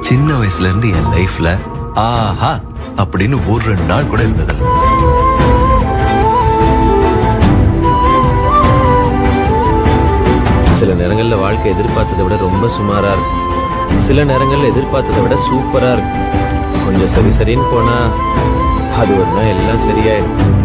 சின்ன வயசுல இருந்து என் லைஃப்ல ஆஹா அப்படின்னு ஒரு ரெண்டு நாள் கூட இருந்ததில்ல சில நேரங்கள்ல வாழ்க்கை எதிர்பார்த்ததை விட ரொம்ப சுமாரா இருக்கும். சில நேரங்கள்ல எதிர்பார்த்ததை விட சூப்பரா இருக்கும். கொஞ்சம் சரி சரின்னு போனா அது ஒரு எல்லாம் சரியாயிடும்.